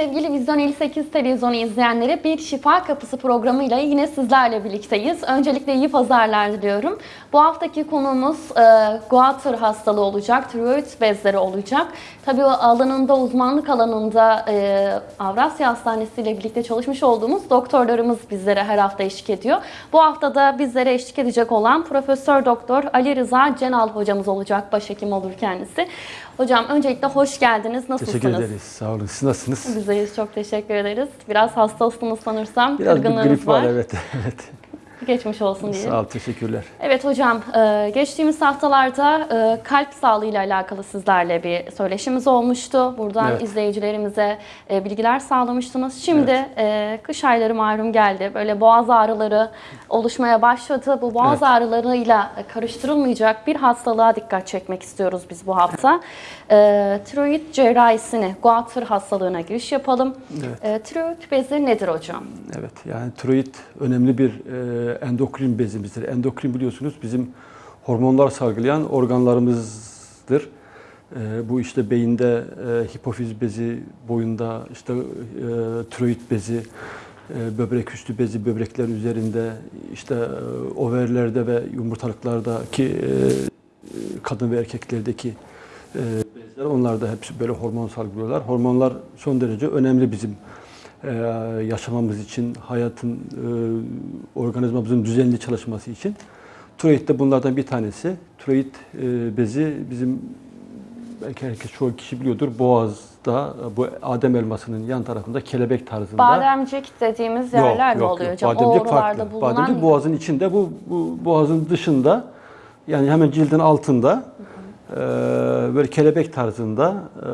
Sevgili Vizyon 58 televizyonu izleyenleri bir Şifa Kapısı programıyla yine sizlerle birlikteyiz. Öncelikle iyi pazarlar diliyorum. Bu haftaki konuğumuz e, Guatr hastalığı olacak, tiroid bezleri olacak. Tabii o alanında, uzmanlık alanında e, Avrasya Hastanesi ile birlikte çalışmış olduğumuz doktorlarımız bizlere her hafta eşlik ediyor. Bu hafta da bizlere eşlik edecek olan Profesör Doktor Ali Rıza Cenal hocamız olacak. Başhekim olur kendisi. Hocam öncelikle hoş geldiniz. Nasılsınız? Teşekkür ederiz. Sağ olun. Siz nasılsınız? Bizdeyiz. Çok teşekkür ederiz. Biraz hastasınız sanırsam. Biraz bir grip var. Evet. evet. Geçmiş olsun diyelim. Sağ ol. Teşekkürler. Evet hocam, e, geçtiğimiz haftalarda e, kalp sağlığı ile alakalı sizlerle bir söyleşimiz olmuştu. Buradan Evet. izleyicilerimize e, bilgiler sağlamıştınız. Şimdi e, kış ayları malum geldi. Böyle boğaz ağrıları oluşmaya başladı. Bu boğaz Evet. ağrılarıyla karıştırılmayacak bir hastalığa dikkat çekmek istiyoruz biz bu hafta. Tiroid cerrahisini, Guatr hastalığına giriş yapalım. Evet. Tiroid bezi nedir hocam? Evet. Yani tiroid önemli bir e, endokrin bezimizdir. Endokrin biliyorsunuz bizim hormonlar salgılayan organlarımızdır. E, bu işte beyinde e, hipofiz bezi, boyunda işte e, tiroid bezi, e, böbrek üstü bezi, böbrekler üzerinde, işte e, overlerde ve yumurtalıklardaki e, kadın ve erkeklerdeki e, bezler onlar da hepsi böyle hormon salgılıyorlar. Hormonlar son derece önemli bizim e, yaşamamız için, hayatın, e, organizmamızın düzenli çalışması için. Tiroid de bunlardan bir tanesi. Tiroid e, bezi bizim belki herkes çoğu kişi biliyordur. Boğaz'da bu Adem elmasının yan tarafında kelebek tarzında. Bademcik dediğimiz yerler mi oluyor hocam? Bademcik farklı. bulunan Bademcik boğazın içinde, bu, bu boğazın dışında yani hemen cildin altında böyle kelebek tarzında e,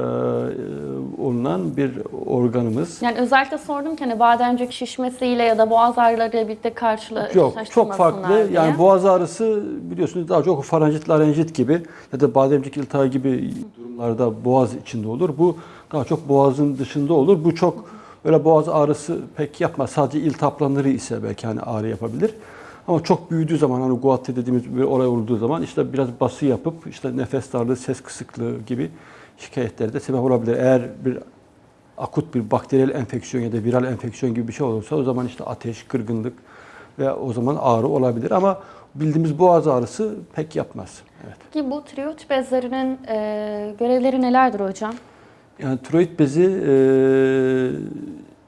olunan bir organımız. Yani özellikle sordum ki hani bademcik şişmesiyle ya da boğaz ağrılarıyla birlikte Yok, karşılaştırmasınlar çok farklı. diye. Yani boğaz ağrısı biliyorsunuz daha çok faranjit, larenjit gibi ya da bademcik iltihabı gibi durumlarda boğaz içinde olur. Bu daha çok boğazın dışında olur. Bu çok öyle boğaz ağrısı pek yapmaz. Sadece iltihaplanları ise belki hani ağrı yapabilir. Ama çok büyüdüğü zaman hani guatr dediğimiz bir olay olduğu zaman işte biraz bası yapıp işte nefes darlığı, ses kısıklığı gibi şikayetlere de sebep olabilir. Eğer bir akut bir bakteriyel enfeksiyon ya da viral enfeksiyon gibi bir şey olursa o zaman işte ateş, kırgınlık ve o zaman ağrı olabilir ama bildiğimiz boğaz ağrısı pek yapmaz. Evet. Peki bu tiroid bezlerinin e, görevleri nelerdir hocam? Yani tiroid bezi e,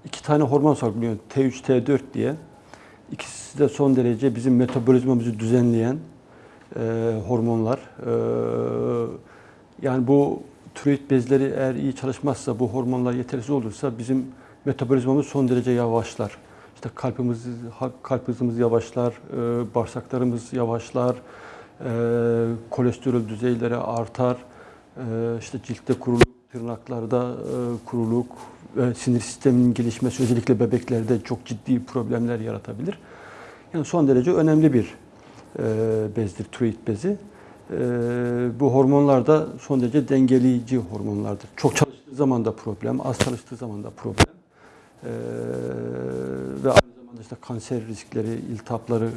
iki tane hormon salgılıyor. T3, T4 diye. İkisi de son derece bizim metabolizmamızı düzenleyen e, hormonlar. E, yani bu tiroid bezleri eğer iyi çalışmazsa, bu hormonlar yetersiz olursa bizim metabolizmamız son derece yavaşlar. İşte kalbimiz, kalp hızımız yavaşlar, e, bağırsaklarımız yavaşlar, e, kolesterol düzeyleri artar, e, işte ciltte kuruluk, tırnaklarda e, kuruluk sinir sisteminin gelişmesi özellikle bebeklerde çok ciddi problemler yaratabilir. Yani son derece önemli bir e, bezdir, tiroid bezi. E, bu hormonlar da son derece dengeleyici hormonlardır. Çok çalıştığı zaman da problem, az çalıştığı zaman da problem. E, ve aynı zamanda işte kanser riskleri, iltihapları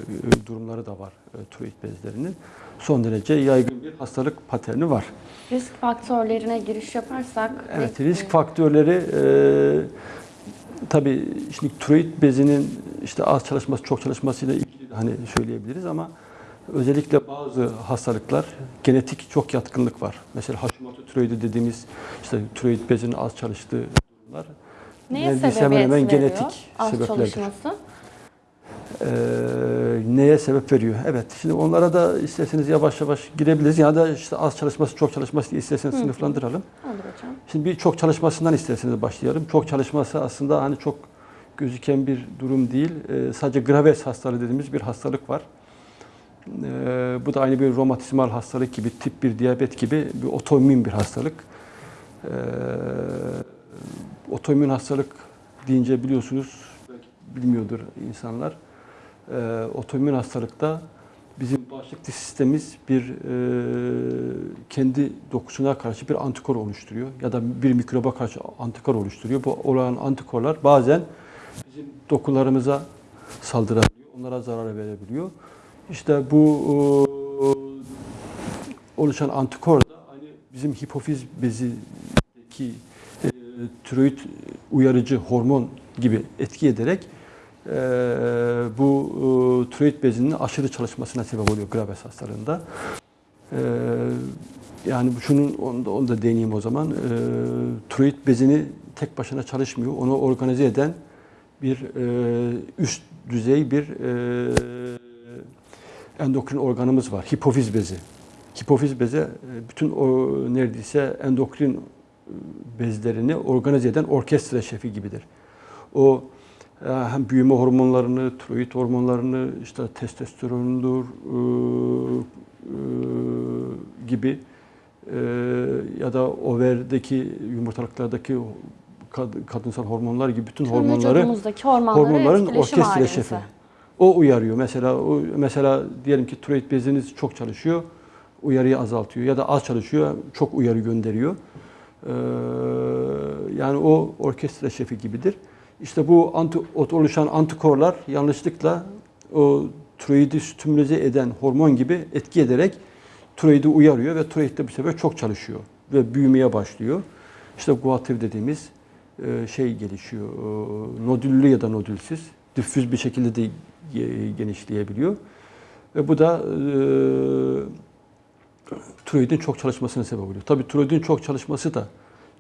durumları da var e, bezlerinin. Son derece yaygın bir hastalık paterni var. Risk faktörlerine giriş yaparsak. Evet, risk faktörleri e, tabii şimdi tiroid bezinin işte az çalışması, çok çalışmasıyla ilgili hani söyleyebiliriz ama özellikle bazı hastalıklar genetik çok yatkınlık var. Mesela Hashimoto tiroidi dediğimiz işte tiroid bezinin az çalıştığı durumlar. Neye sebebiyet hemen hemen veriyor? genetik Az sebeplerdir. çalışması. Ee, neye sebep veriyor? Evet. Şimdi onlara da isterseniz yavaş yavaş girebiliriz. Ya da işte az çalışması, çok çalışması diye isterseniz sınıflandıralım. Olur hocam. Şimdi bir çok çalışmasından isterseniz başlayalım. Çok çalışması aslında hani çok gözüken bir durum değil. Ee, sadece Graves hastalığı dediğimiz bir hastalık var. Ee, bu da aynı bir romatizmal hastalık gibi, tip 1 diyabet gibi bir otoimmün bir hastalık. Ee, otoimmün hastalık deyince biliyorsunuz, bilmiyordur insanlar. Ee, otoimmün hastalıkta bizim bağışıklık sistemimiz bir e, kendi dokusuna karşı bir antikor oluşturuyor ya da bir mikroba karşı antikor oluşturuyor. Bu olan antikorlar bazen bizim dokularımıza saldırabiliyor, onlara zarar verebiliyor. İşte bu e, oluşan antikor da aynı bizim hipofiz bezindeki e, tiroid uyarıcı hormon gibi etki ederek e, bu e, tiroid bezinin aşırı çalışmasına sebep oluyor Graves hastalığında. E, yani bu- şunun onu da, onu da deneyeyim o zaman. E, tiroid bezini tek başına çalışmıyor. Onu organize eden bir e, üst düzey bir e, endokrin organımız var. Hipofiz bezi. Hipofiz bezi e, bütün o neredeyse endokrin e, bezlerini organize eden orkestra şefi gibidir. O hem büyüme hormonlarını, tiroid hormonlarını, işte testosterondur e, e, gibi e, ya da overdeki yumurtalıklardaki kad- kadınsal hormonlar gibi bütün Tüm hormonları hormonların etkileşim orkestra halimize. şefi. O uyarıyor. Mesela o, mesela diyelim ki tiroid beziniz çok çalışıyor, uyarıyı azaltıyor ya da az çalışıyor, çok uyarı gönderiyor. Ee, yani o orkestra şefi gibidir. İşte bu anti, oluşan antikorlar yanlışlıkla o tiroidi stimülize eden hormon gibi etki ederek tiroidi uyarıyor ve tiroid de bu sefer çok çalışıyor ve büyümeye başlıyor. İşte guatr dediğimiz e, şey gelişiyor. e, Nodüllü ya da nodülsüz, diffüz bir şekilde de ge- genişleyebiliyor. Ve bu da e, tiroidin çok çalışmasına sebep oluyor. Tabii tiroidin çok çalışması da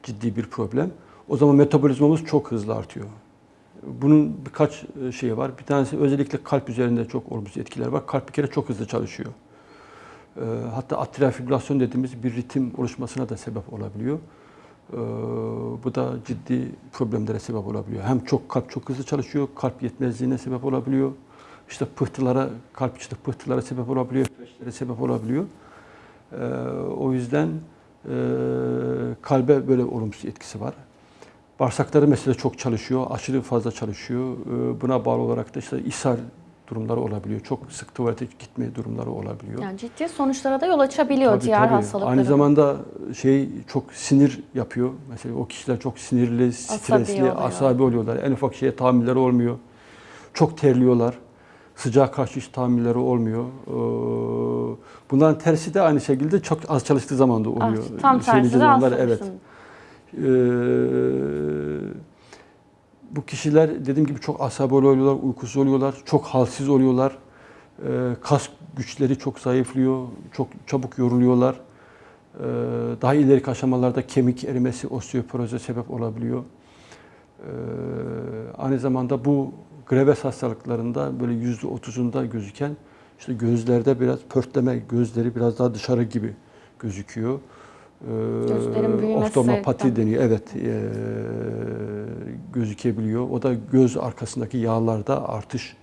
ciddi bir problem. O zaman metabolizmamız çok hızlı artıyor. Bunun birkaç e, şeyi var. Bir tanesi özellikle kalp üzerinde çok olumsuz etkiler var. Kalp bir kere çok hızlı çalışıyor. E, Hatta atrial fibrilasyon dediğimiz bir ritim oluşmasına da sebep olabiliyor. E, Bu da ciddi problemlere sebep olabiliyor. Hem çok kalp çok hızlı çalışıyor, kalp yetmezliğine sebep olabiliyor. İşte pıhtılara, kalp içinde pıhtılara sebep olabiliyor, felçlere sebep olabiliyor. O yüzden kalbe böyle olumsuz etkisi var. Bağırsakları mesela çok çalışıyor, aşırı fazla çalışıyor. E, Buna bağlı olarak da işte ishal durumları olabiliyor. Çok sık tuvalete gitme durumları olabiliyor. Yani ciddi sonuçlara da yol açabiliyor Tabii, diğer tabii. Aynı zamanda şey çok sinir yapıyor. Mesela o kişiler çok sinirli, stresli, oluyor. asabi oluyorlar. En ufak şeye tahammülleri olmuyor. Çok terliyorlar. Sıcağa karşı hiç tahammülleri olmuyor. Ee, Bunların tersi de aynı şekilde çok az çalıştığı zaman da Ah, oluyor. tam tersi de onlar, aslında. evet. Ee, bu kişiler dediğim gibi çok asabi oluyorlar, uykusuz oluyorlar, çok halsiz oluyorlar. Ee, kas güçleri çok zayıflıyor, çok çabuk yoruluyorlar. Ee, daha ileriki aşamalarda kemik erimesi, osteoporoza sebep olabiliyor. Ee, aynı zamanda bu Graves hastalıklarında böyle yüzde otuzunda gözüken işte gözlerde biraz pörtleme, gözleri biraz daha dışarı gibi gözüküyor. Ee, Gözlerin büyümesi. Oftalmopati deniyor. Evet, ee, gözükebiliyor. O da göz arkasındaki yağlarda artış,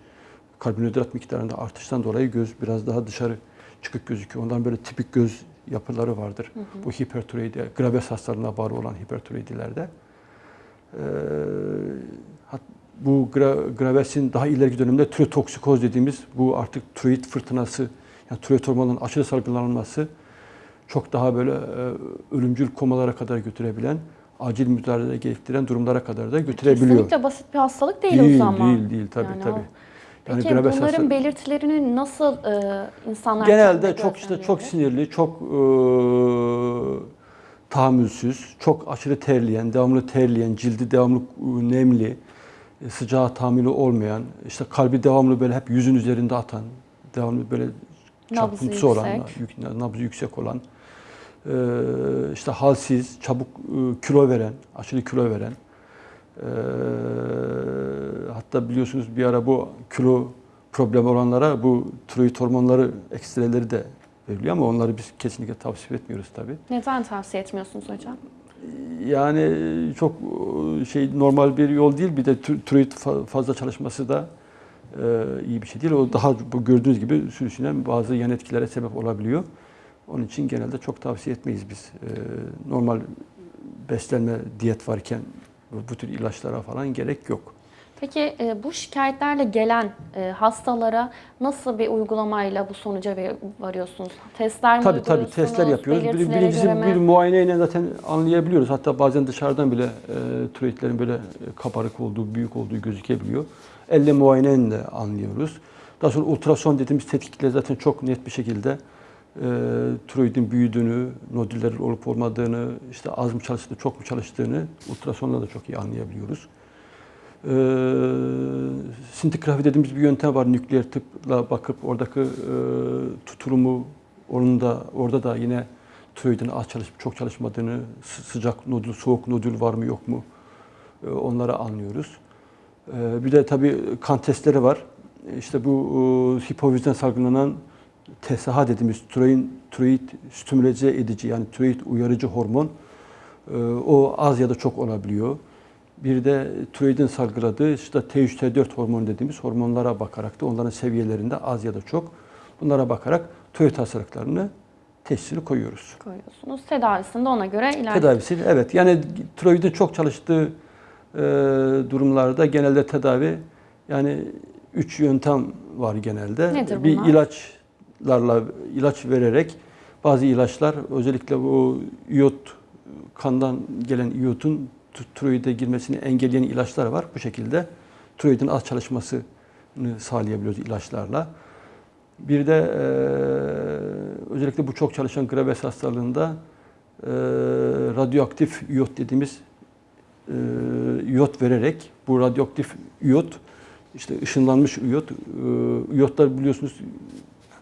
karbonhidrat miktarında artıştan dolayı göz biraz daha dışarı çıkık gözüküyor. Ondan böyle tipik göz yapıları vardır. Bu hipertiroidi, Graves hastalığına bağlı olan hipertiroidilerde. Ee, hat- bu gra- Graves'in daha ileriki dönemde tirotoksikoz dediğimiz bu artık tiroid fırtınası, yani tiroid hormonunun aşırı salgılanması çok daha böyle e, ölümcül komalara kadar götürebilen, acil müdahale gerektiren durumlara kadar da götürebiliyor. Kesinlikle basit bir hastalık değil, değil, o zaman. değil, değil tabii Yani tabii. o- Yani Peki bunların hastalığı- belirtilerini nasıl e, insanlar Genelde çok işte çok sinirli, çok e, tahammülsüz, çok aşırı terleyen, devamlı terleyen, cildi devamlı e, nemli, e, sıcağa tahammülü olmayan, işte kalbi devamlı böyle hep yüzün üzerinde atan, devamlı böyle Nabzı çarpıntısı olan, nabzı yüksek olan, işte halsiz, çabuk e, kilo veren, aşırı kilo veren, e, hatta biliyorsunuz bir ara bu kilo problemi olanlara bu tiroid hormonları ekstreleri de veriliyor ama onları biz kesinlikle tavsiye etmiyoruz tabii. Neden tavsiye etmiyorsunuz hocam? Yani çok e, şey normal bir yol değil bir de tiroid fa- fazla çalışması da e, iyi bir şey değil. O daha bu gördüğünüz gibi sürüsünen bazı yan etkilere sebep olabiliyor. Onun için genelde çok tavsiye etmeyiz biz. E, normal beslenme, diyet varken bu, tür ilaçlara falan gerek yok. Peki e, bu şikayetlerle gelen e, hastalara nasıl bir uygulamayla bu sonuca varıyorsunuz? Testler mi Tabii tabii testler yapıyoruz. Bir, birincisi mi? bir muayeneyle zaten anlayabiliyoruz. Hatta bazen dışarıdan bile e, tiroidlerin böyle e, kabarık olduğu, büyük olduğu gözükebiliyor. Elle muayeneyle anlıyoruz. Daha sonra ultrason dediğimiz tetkikle zaten çok net bir şekilde tiroidin büyüdüğünü, nodüller olup olmadığını, işte az mı çalıştığını, çok mu çalıştığını ultrasonla da çok iyi anlayabiliyoruz. E, sintigrafi dediğimiz bir yöntem var. Nükleer tıpla bakıp oradaki e, tutulumu onun da orada da yine tiroidin az çalışıp çok çalışmadığını, sı- sıcak nodül, soğuk nodül var mı yok mu e, onları anlıyoruz. E, bir de tabii kan testleri var. İşte bu e, hipofizden salgılanan TSH dediğimiz tiroid, tiroid stimüle edici yani tiroid uyarıcı hormon e, o az ya da çok olabiliyor. Bir de tiroidin salgıladığı işte T3, T4 hormon dediğimiz hormonlara bakarak da onların seviyelerinde az ya da çok bunlara bakarak tiroid hastalıklarını teşhisini koyuyoruz. koyuyorsunuz. Tedavisinde ona göre ilerliyor. Tedavisi evet yani tiroidin çok çalıştığı e, durumlarda genelde tedavi yani üç yöntem var genelde. Nedir bir bunlar? İlaçlarla ilaç vererek bazı ilaçlar özellikle bu iyot kandan gelen iyotun tiroide girmesini engelleyen ilaçlar var. Bu şekilde tiroidin az çalışmasını sağlayabiliyoruz ilaçlarla. Bir de e, özellikle bu çok çalışan Graves hastalığında e, radyoaktif iyot dediğimiz e, iyot vererek bu radyoaktif iyot işte ışınlanmış iyot e, iyotlar biliyorsunuz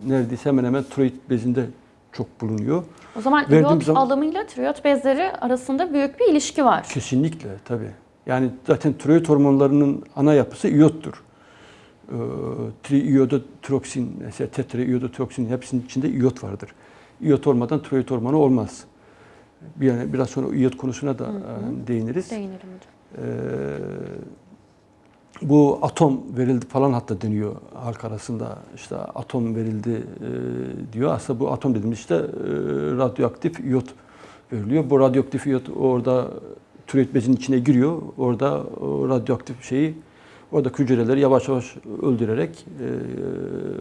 neredeyse hemen hemen tiroid bezinde çok bulunuyor. O zaman Verdiğim iyot zaman- alımıyla tiroid bezleri arasında büyük bir ilişki var. Kesinlikle tabii. Yani zaten tiroid hormonlarının ana yapısı iyottur. Ee, triiyodotroksin, mesela tetraiyodotroksin hepsinin içinde iyot vardır. İyot olmadan tiroid hormonu olmaz. Bir yani biraz sonra iyot konusuna da Hı hı. e, değiniriz. Değinelim hocam. Ee, bu atom verildi falan hatta deniyor halk arasında işte atom verildi e, diyor. Aslında bu atom dediğimiz işte e, radyoaktif iyot veriliyor. Bu radyoaktif iyot orada bezinin içine giriyor. Orada o radyoaktif şeyi oradaki hücreleri yavaş yavaş öldürerek e,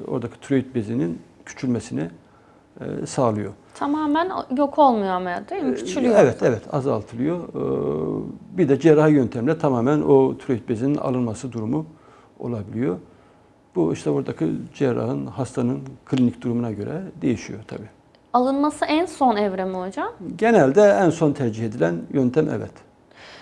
oradaki tiroid bezinin küçülmesini e, sağlıyor. Tamamen yok olmuyor ama değil mi? Küçülüyor. Ee, Evet, evet azaltılıyor. Ee, Bir de cerrahi yöntemle tamamen o tiroid bezinin alınması durumu olabiliyor. Bu işte buradaki cerrahın, hastanın klinik durumuna göre değişiyor tabii. Alınması en son evre mi hocam? Genelde en son tercih edilen yöntem evet.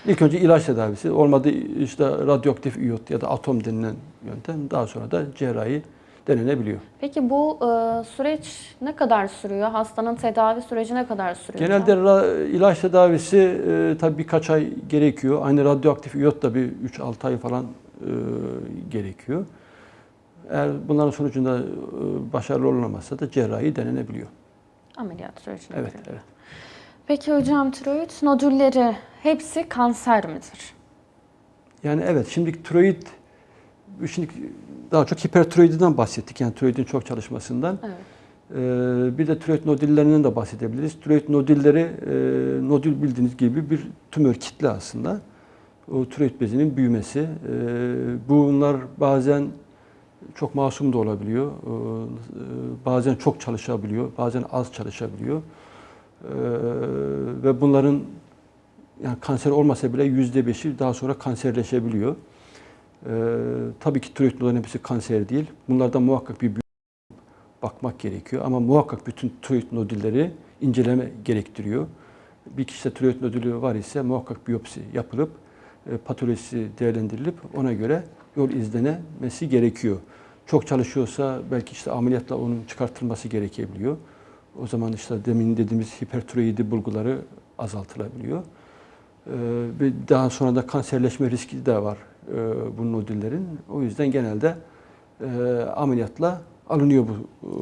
İlk önce ilaç tedavisi, olmadı işte radyoaktif iyot ya da atom denilen yöntem, daha sonra da cerrahi denenebiliyor. Peki bu e, süreç ne kadar sürüyor? Hastanın tedavi süreci ne kadar sürüyor? Genelde ra- ilaç tedavisi e, tabii birkaç ay gerekiyor. Aynı radyoaktif iyot da bir 3-6 ay falan e, gerekiyor. Eğer bunların sonucunda e, başarılı olunamazsa da cerrahi denenebiliyor. Ameliyat sürecine Evet, evet. Peki hocam tiroid nodülleri hepsi kanser midir? Yani evet şimdi tiroid şimdi daha çok hipertiroididen bahsettik. Yani tiroidin çok çalışmasından. Evet. Ee, bir de tiroid nodüllerinden de bahsedebiliriz. Tiroid nodülleri, e, nodül bildiğiniz gibi bir tümör kitle aslında. O tiroid bezinin büyümesi. Ee, bunlar bazen çok masum da olabiliyor. Ee, bazen çok çalışabiliyor, bazen az çalışabiliyor. Ee, ve bunların yani kanser olmasa bile yüzde beşi daha sonra kanserleşebiliyor. Ee, tabii ki tiroid nodların hepsi kanser değil. Bunlardan muhakkak bir bakmak gerekiyor. Ama muhakkak bütün tiroid nodülleri inceleme gerektiriyor. Bir kişide tiroid nodülü var ise muhakkak biyopsi yapılıp e, patolojisi değerlendirilip ona göre yol izlenemesi gerekiyor. Çok çalışıyorsa belki işte ameliyatla onun çıkartılması gerekebiliyor. O zaman işte demin dediğimiz hipertiroidi bulguları azaltılabiliyor. Ee, daha sonra da kanserleşme riski de var e, bu nodüllerin. O yüzden genelde e, ameliyatla alınıyor bu.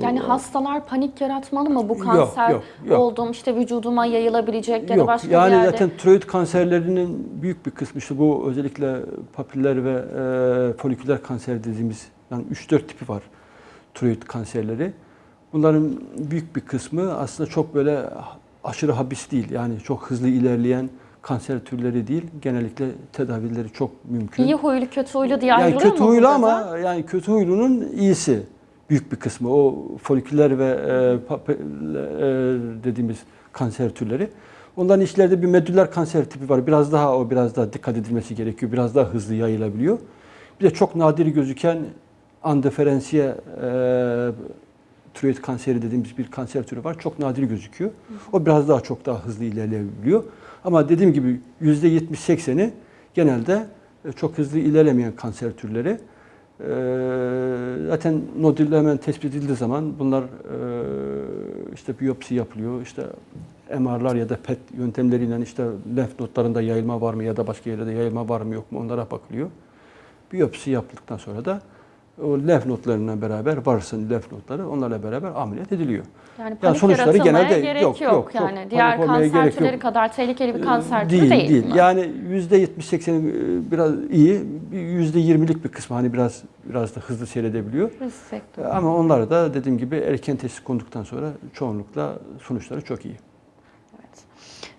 Yani e, hastalar panik yaratmalı mı? Bu Yok, kanser yok, yok. oldum işte vücuduma yayılabilecek ya da Yok, başka yani bir yerde. zaten tiroid kanserlerinin büyük bir kısmı işte bu özellikle papiller ve e, foliküler kanser dediğimiz yani 3-4 tipi var tiroid kanserleri. Bunların büyük bir kısmı aslında çok böyle aşırı habis değil. Yani çok hızlı ilerleyen kanser türleri değil. Genellikle tedavileri çok mümkün. İyi huylu kötü huylu diye yani ayrılıyor kötü mu huylu ama da? yani kötü huylunun iyisi büyük bir kısmı o foliküler ve e, pape- e, dediğimiz kanser türleri. Onların içlerde bir medüller kanser tipi var. Biraz daha o biraz daha dikkat edilmesi gerekiyor. Biraz daha hızlı yayılabiliyor. Bir de çok nadir gözüken andeferensiye e, tiroid kanseri dediğimiz bir kanser türü var. Çok nadir gözüküyor. O biraz daha çok daha hızlı ilerleyebiliyor. Ama dediğim gibi %70-80'i genelde e, çok hızlı ilerlemeyen kanser türleri. Ee, zaten nodülle hemen tespit edildiği zaman bunlar e, işte biyopsi yapılıyor, işte MR'lar ya da PET yöntemleriyle işte lenf notlarında yayılma var mı ya da başka yerlerde yayılma var mı yok mu onlara bakılıyor. Biyopsi yaptıktan sonra da o lenf notlarıyla beraber varsın lenf notları onlarla beraber ameliyat ediliyor. Yani panik sonuçları genelde gerek yok, yok. yok, yani panik diğer kanser türleri yok. kadar tehlikeli bir kanser türü değil, değil. değil. mi? Yani %70-80 biraz iyi, bir %20'lik bir kısmı hani biraz biraz da hızlı seyredebiliyor. Risk. Ama onlar da dediğim gibi erken teşhis konduktan sonra çoğunlukla sonuçları çok iyi.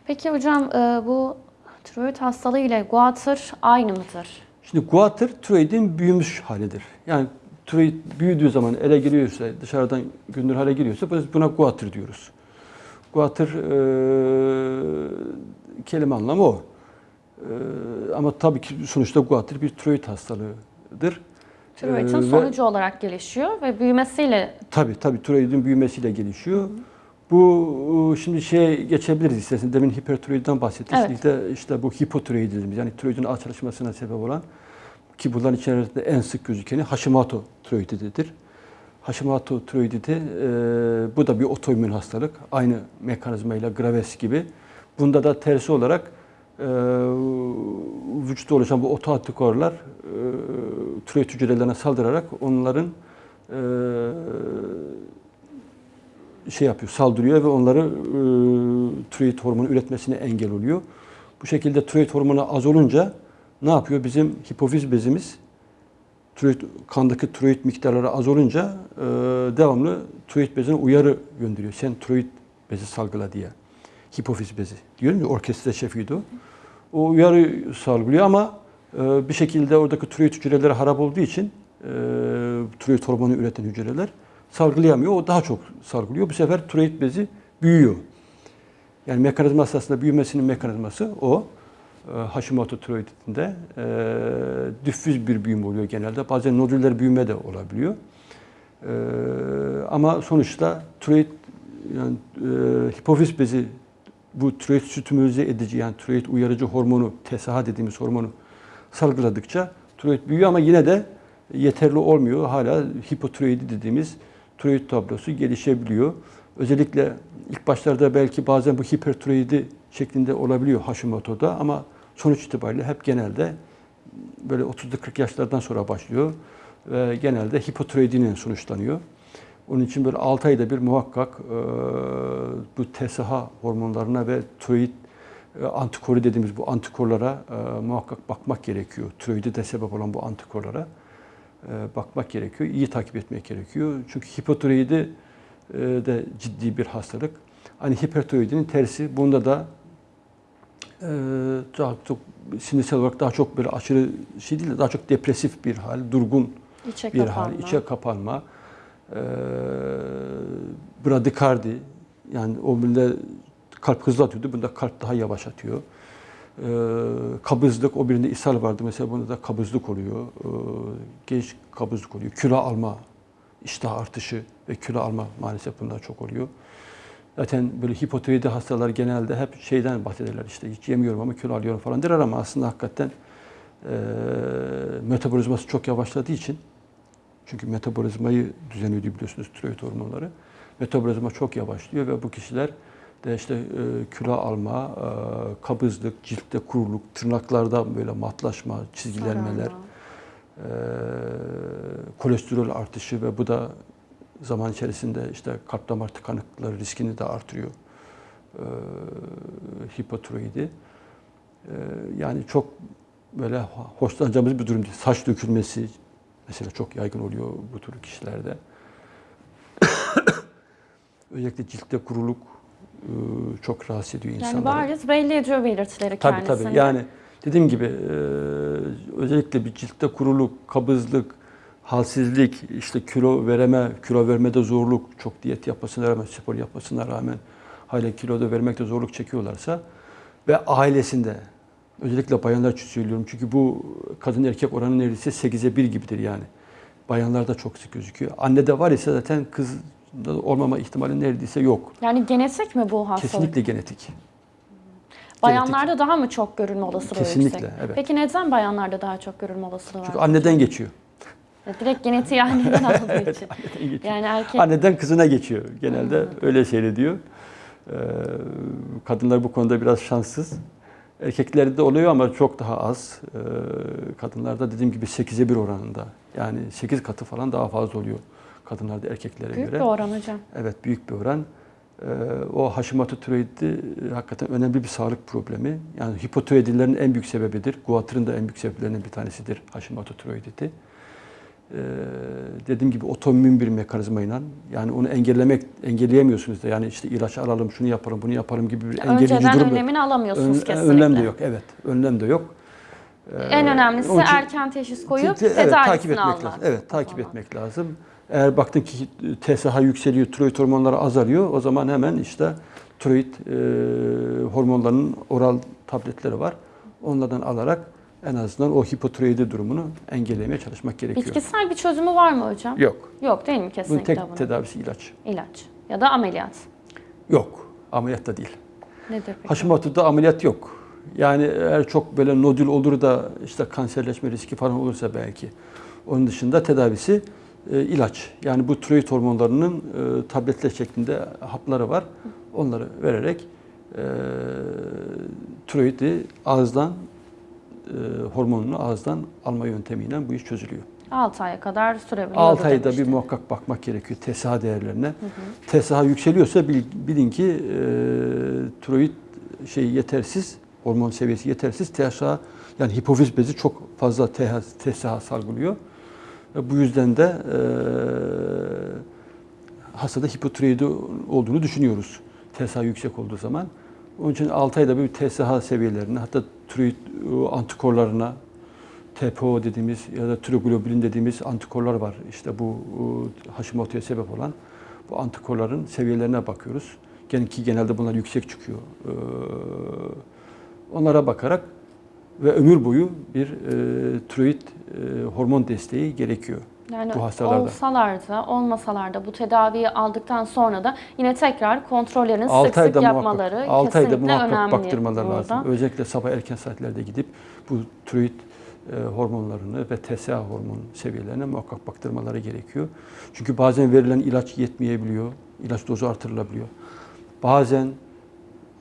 Peki hocam e, bu tiroid hastalığı ile guatr aynı mıdır? Şimdi guatr tiroidin büyümüş halidir. Yani tiroid büyüdüğü zaman ele giriyorsa, dışarıdan gündür hale giriyorsa buna guatr diyoruz. Guatr e, kelime anlamı o. E, ama tabii ki sonuçta guatr bir tiroid hastalığıdır. Tiroidin Ee, ve- sonucu olarak gelişiyor ve büyümesiyle Tabii tabii tiroidin büyümesiyle gelişiyor. Bu e, şimdi şeye geçebiliriz istersen. Demin hipertiroidden bahsettik. Evet. İşte, işte bu hipotiroid dediğimiz yani tiroidin açılışmasına sebep olan ki bunların içerisinde en sık gözükeni Hashimoto tiroididir. Hashimoto tiroiditi e, bu da bir otoimmün hastalık. Aynı mekanizmayla Graves gibi. Bunda da tersi olarak e, vücutta oluşan bu otoantikorlar e, tiroid hücrelerine saldırarak onların e, şey yapıyor, saldırıyor ve onları e, tiroid hormonu üretmesine engel oluyor. Bu şekilde tiroid hormonu az olunca ne yapıyor? Bizim hipofiz bezimiz tiroid, kandaki tiroid miktarları az olunca e, devamlı tiroid bezine uyarı gönderiyor. Sen tiroid bezi salgıla diye. Hipofiz bezi. Diyorum ya orkestra şefiydi o. O uyarı salgılıyor ama e, bir şekilde oradaki tiroid hücreleri harap olduğu için e, tiroid hormonu üreten hücreler salgılayamıyor. O daha çok salgılıyor. Bu sefer tiroid bezi büyüyor. Yani mekanizma aslında büyümesinin mekanizması o. E, Hashimoto tiroidinde e, düfüz bir büyüme oluyor genelde. Bazen nodüller büyüme de olabiliyor. E, ama sonuçta tiroid yani e, hipofiz bezi bu tiroid sütümüze edici yani tiroid uyarıcı hormonu TSH dediğimiz hormonu salgıladıkça tiroid büyüyor ama yine de yeterli olmuyor. Hala hipotiroidi dediğimiz tiroid tablosu gelişebiliyor. Özellikle ilk başlarda belki bazen bu hipertiroidi şeklinde olabiliyor Hashimoto'da ama sonuç itibariyle hep genelde böyle 30'lu 40 yaşlardan sonra başlıyor ve genelde hipotiroidinin sonuçlanıyor. Onun için böyle 6 ayda bir muhakkak e, bu TSH hormonlarına ve tiroid e, antikoru dediğimiz bu antikorlara e, muhakkak bakmak gerekiyor. Tiroide de sebep olan bu antikorlara bakmak gerekiyor. İyi takip etmek gerekiyor. Çünkü hipotiroidi e, de ciddi bir hastalık. Hani hipertiroidinin tersi bunda da e, daha çok sinirsel olarak daha çok böyle aşırı şey değil de daha çok depresif bir hal, durgun içe bir kapanma. hal, içe kapanma, e, bradikardi yani o birinde kalp hızlı atıyordu, bunda kalp daha yavaş atıyor. E, kabızlık, o birinde ishal vardı mesela bunda da kabızlık oluyor. E, geç kabızlık oluyor. Kilo alma, iştah artışı ve kilo alma maalesef bunda çok oluyor. Zaten böyle hipotiroidi hastalar genelde hep şeyden bahsederler işte hiç yemiyorum ama kilo alıyorum falan der ama aslında hakikaten e, metabolizması çok yavaşladığı için çünkü metabolizmayı düzenliyor biliyorsunuz tiroid hormonları. Metabolizma çok yavaşlıyor ve bu kişiler işte e, kilo alma, e, kabızlık, ciltte kuruluk, tırnaklarda böyle matlaşma, çizgilenmeler, e, kolesterol artışı ve bu da zaman içerisinde işte kalp damar tıkanıklıkları riskini de artırıyor. E, hipotiroidi. E, yani çok böyle hoşlanacağımız bir durum değil. Saç dökülmesi mesela çok yaygın oluyor bu tür kişilerde. Özellikle ciltte kuruluk çok rahatsız ediyor insanları. Yani bariz belli ediyor belirtileri Tabii kendisini. tabii. Yani dediğim gibi e, özellikle bir ciltte kuruluk, kabızlık, halsizlik, işte kilo vereme, kilo vermede zorluk, çok diyet yapmasına rağmen, spor yapmasına rağmen hala kiloda vermekte zorluk çekiyorlarsa ve ailesinde özellikle bayanlar için söylüyorum çünkü bu kadın erkek oranı neredeyse 8'e 1 gibidir yani. Bayanlarda çok sık gözüküyor. Anne de var ise zaten kız olmama ihtimali neredeyse yok. Yani genetik mi bu hastalık? Kesinlikle genetik. Bayanlarda daha mı çok görülme olasılığı Kesinlikle, yüksek? evet. Peki neden bayanlarda daha çok görülme olasılığı Çünkü var? anneden geçiyor. Ya Direkt genetiği anneden aldığı için. Anneden geçiyor. Yani erkek Anneden kızına geçiyor. Genelde öyle seyrediyor. Ee, kadınlar bu konuda biraz şanssız. Erkeklerde de oluyor ama çok daha az. Ee, kadınlarda dediğim gibi 8'e 1 oranında. Yani 8 katı falan daha fazla oluyor kadınlarda erkeklere büyük göre. bir oran hocam. Evet büyük bir oran. Ee, o Hashimoto tiroidi e, hakikaten önemli bir sağlık problemi. Yani hipotiroidilerin en büyük sebebidir. Guatr'ın da en büyük sebeplerinden bir tanesidir Hashimoto tiroiditi. Ee, dediğim gibi otoimmün bir mekanizmayla yani onu engellemek engelleyemiyorsunuz da yani işte ilaç alalım şunu yapalım bunu yapalım gibi bir engelleyici Önceden durum yok. önlemini alamıyorsunuz Ön- kesinlikle. Önlem de yok evet önlem de yok. Ee, En önemlisi için- erken teşhis koyup Te- te- tedavisini evet, takip etmek almak. lazım. Evet, takip etmek lazım. Eğer baktın ki TSH yükseliyor, tiroid hormonları azalıyor, o zaman hemen işte tiroid e, hormonlarının oral tabletleri var. Onlardan alarak en azından o hipotiroidi durumunu engellemeye çalışmak gerekiyor. Bitkisel bir çözümü var mı hocam? Yok. Yok değil mi Bunun kesinlikle tek bunun? tedavisi ilaç. İlaç ya da ameliyat. Yok. Ameliyat da değil. Nedir peki? Hashimoto'da ameliyat yok. Yani eğer çok böyle nodül olur da işte kanserleşme riski falan olursa belki. Onun dışında tedavisi e, ilaç. Yani bu tiroid hormonlarının e, tabletler şeklinde hapları var. Onları vererek e, tiroidi ağızdan e, hormonunu ağızdan alma yöntemiyle bu iş çözülüyor. 6 aya kadar sürebiliyor. 6 bu ayda bir muhakkak bakmak gerekiyor TSH değerlerine. TSH yükseliyorsa bil- bilin ki e, tiroid şey yetersiz, hormon seviyesi yetersiz. TSH yani hipofiz bezi çok fazla TSH salgılıyor. Bu yüzden de e, hastada hipotiroidi olduğunu düşünüyoruz. TSH yüksek olduğu zaman. Onun için 6 ayda bir TSH seviyelerine hatta tiroid antikorlarına TPO dediğimiz ya da tiroglobulin dediğimiz antikorlar var. İşte bu Hashimoto'ya sebep olan bu antikorların seviyelerine bakıyoruz. Ki genelde bunlar yüksek çıkıyor. Onlara bakarak ve ömür boyu bir e, tiroid e, hormon desteği gerekiyor. Yani bu hastalarda. olsalar da olmasalar da bu tedaviyi aldıktan sonra da yine tekrar kontrollerini sık 6 sık ayda yapmaları muhakkak, 6 ayda kesinlikle muhakkak önemli. baktırmaları burada. lazım. Özellikle sabah erken saatlerde gidip bu tiroid e, hormonlarını ve TSH hormon seviyelerine muhakkak baktırmaları gerekiyor. Çünkü bazen verilen ilaç yetmeyebiliyor. ilaç dozu artırılabiliyor. Bazen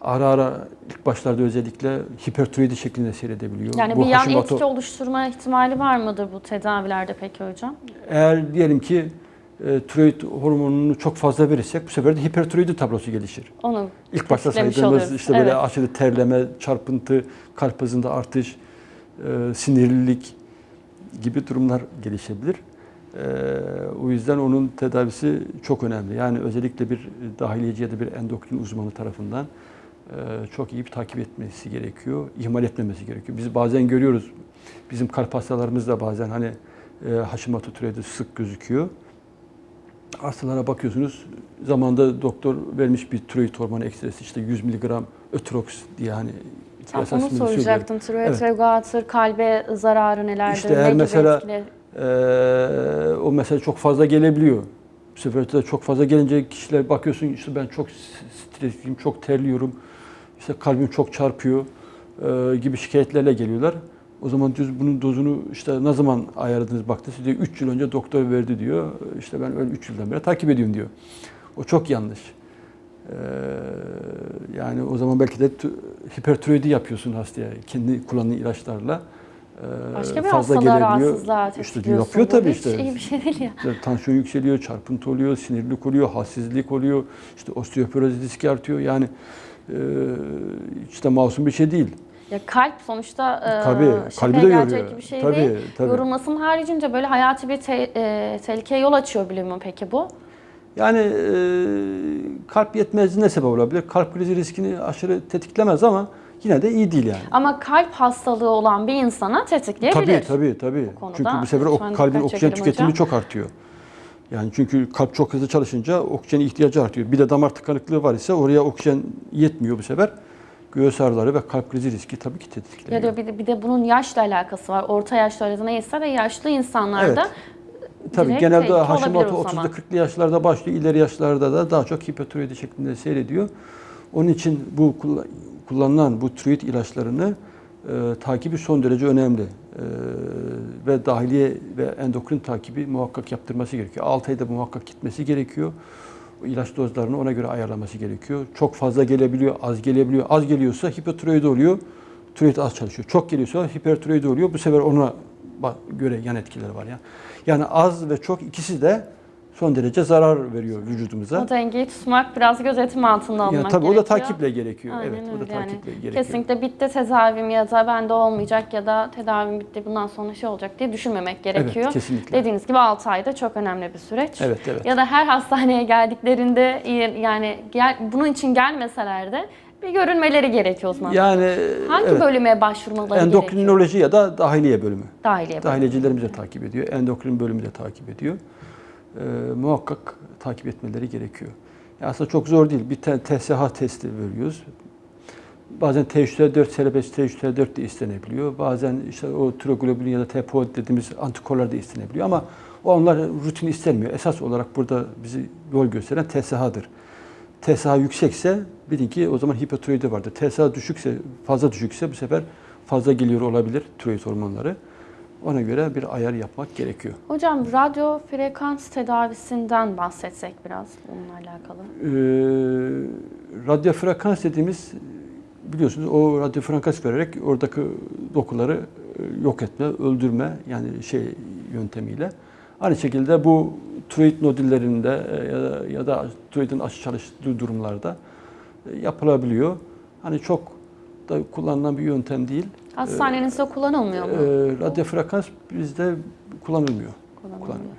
ara ara ilk başlarda özellikle hipertiroidi şeklinde seyredebiliyor. Yani Bu bir yan Hashimoto- etki oluşturma ihtimali var mıdır bu tedavilerde peki hocam? Eğer diyelim ki e, tiroid hormonunu çok fazla verirsek bu sefer de hipertiroidi tablosu gelişir. Onu İlk başta saydığımız oluruz. işte böyle Evet. aşırı terleme, çarpıntı, kalp hızında artış, e, sinirlilik gibi durumlar gelişebilir. E, o yüzden onun tedavisi çok önemli. Yani özellikle bir dahiliyeci ya da bir endokrin uzmanı tarafından çok iyi bir takip etmesi gerekiyor. ihmal etmemesi gerekiyor. Biz bazen görüyoruz. Bizim kalp hastalarımız da bazen hani e, Hashimoto tiroidi sık gözüküyor. Hastalara bakıyorsunuz zamanda doktor vermiş bir tiroid hormonu ekstresi işte 100 miligram ötrox diye hani Tam onu soracaktım. Tiroid Evet. regulator kalbe zararı nelerdir? İşte ne eğer gibi mesela- etkileri- Ee, o mesela çok fazla gelebiliyor. Bu sefer de çok fazla gelince kişiler bakıyorsun işte ben çok stresliyim, çok terliyorum, işte kalbim çok çarpıyor e, gibi şikayetlerle geliyorlar. O zaman düz bunun dozunu işte ne zaman ayarladınız baktınız diyor 3 yıl önce doktor verdi diyor. İşte ben öyle 3 yıldan beri takip ediyorum diyor. O çok yanlış. Ee, yani o zaman belki de hipertiroidi yapıyorsun hastaya kendi kullandığı ilaçlarla. Ee, Başka bir fazla gelebiliyor. İşte yapıyor tabii hiç işte. iyi bir şey değil ya. İşte tansiyon yükseliyor, çarpıntı oluyor, sinirlilik oluyor, halsizlik oluyor, işte osteoporoz riski artıyor. Yani e, işte masum bir şey değil. Ya kalp sonuçta e, Tabii, kalbi de yoruyor. bir şey Tabii, değil. tabii. Yorulmasının haricince böyle hayati bir te- e, tehlikeye yol açıyor biliyor peki bu? Yani e, kalp yetmezliğine sebep olabilir. Kalp krizi riskini aşırı tetiklemez ama yine de iyi değil yani. Ama kalp hastalığı olan bir insana tetikleyebilir. Tabii tabii tabii. konuda Çünkü bu sefer o kalbin oksijen tüketimi hocam. çok artıyor. Yani çünkü kalp çok hızlı çalışınca oksijen ihtiyacı artıyor. Bir de damar tıkanıklığı var ise oraya oksijen yetmiyor bu sefer. Göğüs ağrıları ve kalp krizi riski tabii ki Ya tetikleniyor. da bir de, bir de bunun yaşla alakası var. Orta yaşlı arası neyse de yaşlı insanlarda tabii direkt genelde Hashimoto o zaman. 30'lu 40'lı yaşlarda başlıyor. ileri yaşlarda da daha çok hipotiroidi şeklinde seyrediyor. Onun için bu kulla- kullanılan bu tiroid ilaçlarını e, takibi son derece önemli. E, ve dahiliye ve endokrin takibi muhakkak yaptırması gerekiyor. 6 ayda muhakkak gitmesi gerekiyor. İlaç dozlarını ona göre ayarlaması gerekiyor. Çok fazla gelebiliyor, az gelebiliyor. Az geliyorsa hipotiroid oluyor. Tiroid az çalışıyor. Çok geliyorsa hipertiroid oluyor. Bu sefer ona göre yan etkileri var ya. Yani az ve çok ikisi de son derece zarar veriyor vücudumuza. O dengeyi tutmak biraz gözetim altında almak Yani tabii gerekiyor. o da takiple gerekiyor. Aynen evet, o da öyle yani. takiple gerekiyor. Kesinlikle bitti tedavim ya da bende olmayacak ya da tedavim bitti bundan sonra şey olacak diye düşünmemek gerekiyor. Evet, kesinlikle. Dediğiniz gibi 6 ayda çok önemli bir süreç. Evet, evet. Ya da her hastaneye geldiklerinde yani gel, bunun için gelmeseler de bir görünmeleri gerekiyor o zaman. Yani Hangi evet, bölüme başvurmaları gerekiyor? endokrinoloji ya da dahiliye bölümü. Dahiliye bölümü. Dahiliyecilerimiz de takip ediyor. Endokrin bölümü de takip ediyor. Ee, muhakkak takip etmeleri gerekiyor. Ya aslında çok zor değil. Bir te- TSH testi veriyoruz. Bazen T3T4, serbest T3T4 de istenebiliyor. Bazen işte o tiroglobulin ya da TPO dediğimiz antikorlar da istenebiliyor ama onlar rutin istenmiyor. Esas olarak burada bizi yol gösteren TSH'dır. TSH yüksekse bilin ki o zaman hipotiroidi vardır. TSH düşükse, fazla düşükse bu sefer fazla geliyor olabilir tiroid hormonları. Ona göre bir ayar yapmak gerekiyor. Hocam radyo frekans tedavisinden bahsetsek biraz bununla alakalı. Ee, radyo frekans dediğimiz biliyorsunuz o radyo frekans vererek oradaki dokuları e, yok etme, öldürme yani şey yöntemiyle. Aynı şekilde bu tiroid nodüllerinde e, ya da, ya da tiroidin aşı çalıştığı durumlarda e, yapılabiliyor. Hani çok da kullanılan bir yöntem değil. Hastanenizde kullanılmıyor mu? Ee, radyo frekans bizde kullanılmıyor. Kullanılmıyor. kullanılmıyor.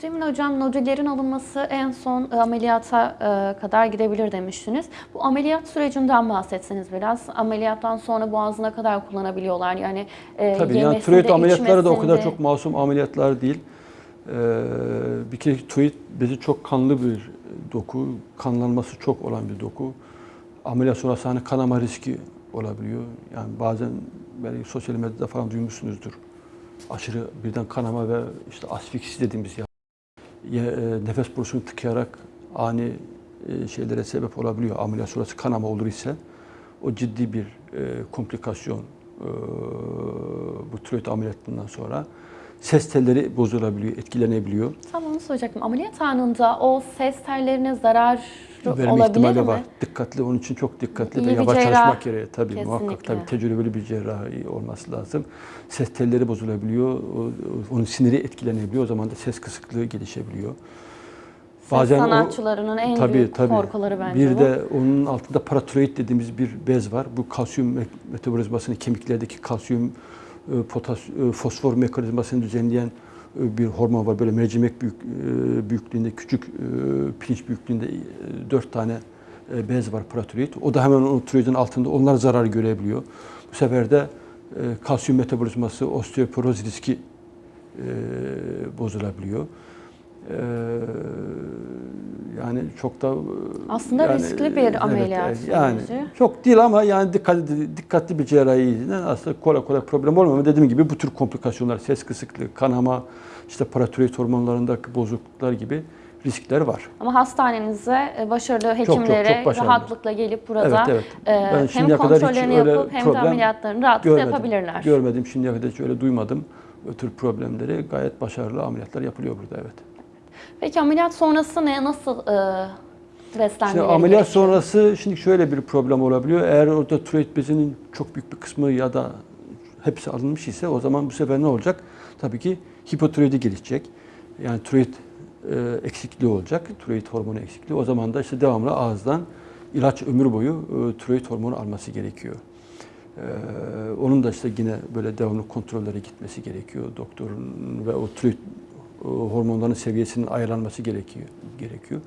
Cemil Hocam nodüllerin alınması en son e, ameliyata e, kadar gidebilir demiştiniz. Bu ameliyat sürecinden bahsetseniz biraz. Ameliyattan sonra boğazına kadar kullanabiliyorlar. Yani e, Tabii yani tiroid ameliyatları da o kadar çok masum ameliyatlar değil. Ee, bir kere tiroid bezi çok kanlı bir doku, kanlanması çok olan bir doku. Ameliyat sonrası hani kanama riski olabiliyor. Yani bazen belki sosyal medyada falan duymuşsunuzdur. Aşırı birden kanama ve işte asfiksi dediğimiz ya, e, nefes borusunu tıkayarak ani e, şeylere sebep olabiliyor. Ameliyat sonrası kanama olur ise o ciddi bir e, komplikasyon e, bu tiroid ameliyatından sonra. Ses telleri bozulabiliyor, etkilenebiliyor. Tam onu soracaktım. Ameliyat anında o ses tellerine zarar Verme ihtimali mi? var. Dikkatli, onun için çok dikkatli İyi ve yavaş cerrah. çalışmak gerekiyor. Tabii Kesinlikle. muhakkak tabii tecrübeli bir cerrahi olması lazım. Ses telleri bozulabiliyor, o- o- onun siniri etkilenebiliyor. O zaman da ses kısıklığı gelişebiliyor. Ses o- sanatçıların en Tabii, büyük tabii. korkuları bence Bir bu. de onun altında paratiroid dediğimiz bir bez var. Bu kalsiyum me- metabolizmasını, kemiklerdeki kalsiyum, e, potas, e, fosfor mekanizmasını düzenleyen bir hormon var. Böyle mercimek büyük, e, büyüklüğünde, küçük e, pirinç büyüklüğünde e, dört tane bez var paratiroid. O da hemen o tiroidin altında. Onlar zarar görebiliyor. Bu sefer de kalsiyum metabolizması, osteoporoz riski bozulabiliyor. E, yani çok da e, Aslında riskli bir ameliyat evet, yani süreci. çok değil ama yani dikkatli dikkatli bir cerrahiyle aslında kolay kolay problem olmuyor ama dediğim gibi bu tür komplikasyonlar, ses kısıklığı, kanama, işte paratiroid hormonlarındaki bozukluklar gibi riskler var. Ama hastanenize e, başarılı çok, hekimlere çok başarılı. rahatlıkla gelip burada evet evet. e, hem kontrollerini yapıp hem de ameliyatlarını rahatlıkla görmedim. yapabilirler. Görmedim şimdiye kadar hiç öyle duymadım. O tür problemleri gayet başarılı ameliyatlar yapılıyor burada evet. Peki ameliyat sonrası ne nasıl e, beslenmeleri Şimdi ameliyat gerekiyor? sonrası şimdi şöyle bir problem olabiliyor. Eğer orada tiroid bezinin çok büyük bir kısmı ya da hepsi alınmış ise o zaman bu sefer ne olacak? Tabii ki hipotiroidi gelişecek. Yani tiroid e, eksikliği olacak. Tiroid hormonu eksikliği. O zaman da işte devamlı ağızdan ilaç ömür boyu e, tiroid hormonu alması gerekiyor. E, onun da işte yine böyle devamlı kontrollere gitmesi gerekiyor. Doktorun ve o tiroid hormonların seviyesinin ayarlanması gerekiyor. gerekiyor.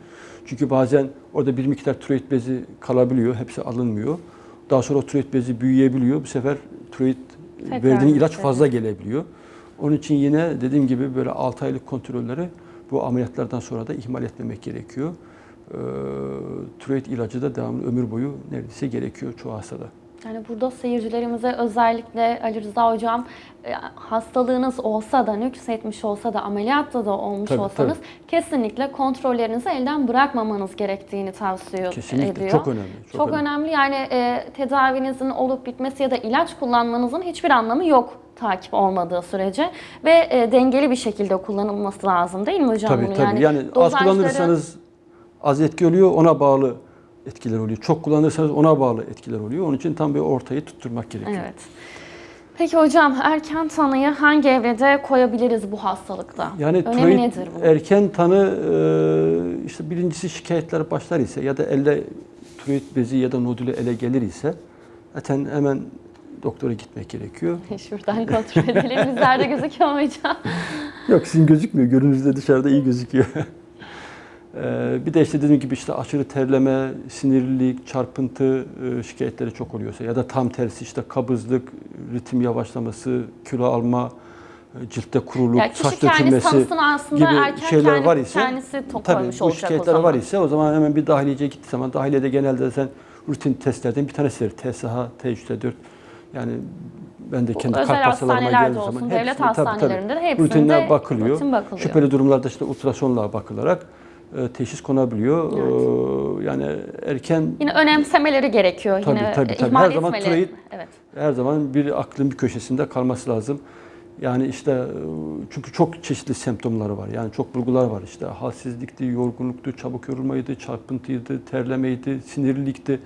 Çünkü bazen orada bir miktar tiroid bezi kalabiliyor, hepsi alınmıyor. Daha sonra o tiroid bezi büyüyebiliyor. Bu sefer tiroid Tekrar verdiğin ilaç fazla gelebiliyor. Onun için yine dediğim gibi böyle 6 aylık kontrolleri bu ameliyatlardan sonra da ihmal etmemek gerekiyor. Ee, tiroid ilacı da devamlı ömür boyu neredeyse gerekiyor çoğu hastada. Yani burada seyircilerimize özellikle Ali Rıza Hocam e, hastalığınız olsa da nüksetmiş olsa da ameliyatta da olmuş Tabii, olsanız kesinlikle kontrollerinizi elden bırakmamanız gerektiğini tavsiye Kesinlikle ediyor. çok önemli. Çok, Çok, önemli. Yani e, tedavinizin olup bitmesi ya da ilaç kullanmanızın hiçbir anlamı yok takip olmadığı sürece ve e, dengeli bir şekilde kullanılması lazım değil mi hocam? Tabii bunu? tabii. Yani, az dozajları- kullanırsanız az etki oluyor, ona bağlı etkiler oluyor. Çok kullanırsanız ona bağlı etkiler oluyor. Onun için tam bir ortayı tutturmak gerekiyor. Evet. Peki hocam erken tanıyı hangi evrede koyabiliriz bu hastalıkta? Yani Önemi tiroid nedir bu? erken tanı işte birincisi şikayetler başlar ise ya da elde tiroid bezi ya da nodülü ele gelir ise zaten hemen doktora gitmek gerekiyor. Şuradan kontrol edelim. Bizlerde gözüküyor mu hocam? Yok sizin gözükmüyor. Görünüzde dışarıda iyi gözüküyor. Ee, bir de işte dediğim gibi işte aşırı terleme, sinirlilik, çarpıntı e, şikayetleri çok oluyorsa ya da tam tersi işte kabızlık, ritim yavaşlaması, kilo alma, e, ciltte kuruluk, Yani saç dökülmesi gibi şeyler kendi, var ise kendisi tabii bu şikayetler zaman. var ise o zaman hemen bir dahiliyeciye gittiği zaman dahiliyede genelde zaten rutin testlerden bir tanesidir. TSH, T3, T4 yani ben de kendi özel kalp hastalarıma geldiği olsun, zaman devlet tabii, tabii. de hepsinde rutinler bakılıyor. rutin bakılıyor. Şüpheli durumlarda işte ultrasonla bakılarak teşhis konabiliyor. E, yani erken Yine önemsemeleri gerekiyor. Tabii, Yine tabii, tabii. ihmal Her zaman tiroid- Evet. her zaman bir aklın bir köşesinde kalması lazım. Yani işte e, çünkü çok çeşitli semptomları var. Yani çok bulgular var işte. Halsizlikti, yorgunluktu, çabuk yorulmaydı, çarpıntıydı, terlemeydi, sinirlilikti,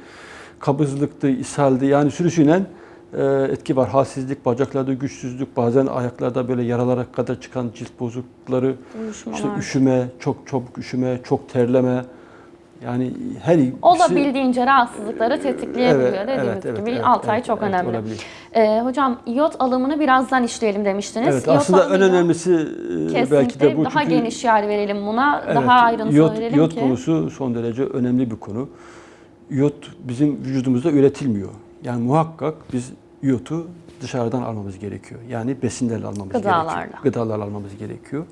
kabızlıktı, ishaldi. Yani sürüsüyle e, etki var. Halsizlik, bacaklarda güçsüzlük, bazen ayaklarda böyle yaralara kadar çıkan cilt bozuklukları, Uyuşmalar. işte üşüme, çok çabuk üşüme, çok terleme. Yani her ikisi- Olabildiğince rahatsızlıkları tetikleyebiliyor Evet, dediğimiz evet, evet, gibi. evet, Altı ay evet, çok evet, önemli. olabilir. Ee, hocam iot alımını birazdan işleyelim demiştiniz. Evet, İyot aslında en önemlisi e, kesinlikle belki de bu. daha Çünkü- geniş yer verelim buna. Evet, daha ayrıntılı iot, verelim iot ki. konusu son derece önemli bir konu. İyot bizim vücudumuzda üretilmiyor. Yani muhakkak biz iyotu dışarıdan almamız gerekiyor. Yani besinlerle almamız Gıdalarla. gerekiyor. Gıdalarla almamız gerekiyor.